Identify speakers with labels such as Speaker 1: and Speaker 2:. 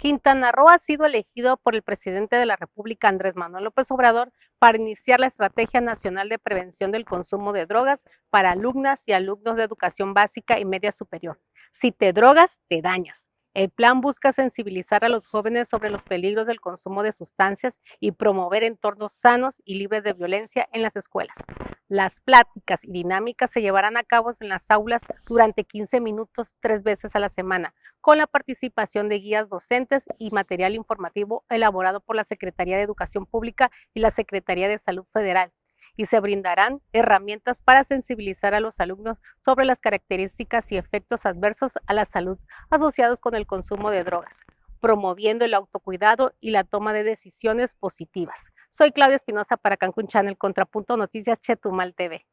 Speaker 1: Quintana Roo ha sido elegido por el presidente de la República, Andrés Manuel López Obrador, para iniciar la Estrategia Nacional de Prevención del Consumo de Drogas para alumnas y alumnos de educación básica y media superior. Si te drogas, te dañas. El plan busca sensibilizar a los jóvenes sobre los peligros del consumo de sustancias y promover entornos sanos y libres de violencia en las escuelas. Las pláticas y dinámicas se llevarán a cabo en las aulas durante 15 minutos tres veces a la semana, con la participación de guías docentes y material informativo elaborado por la Secretaría de Educación Pública y la Secretaría de Salud Federal y se brindarán herramientas para sensibilizar a los alumnos sobre las características y efectos adversos a la salud asociados con el consumo de drogas, promoviendo el autocuidado y la toma de decisiones positivas. Soy Claudia Espinosa para Cancún Channel, Contrapunto Noticias Chetumal TV.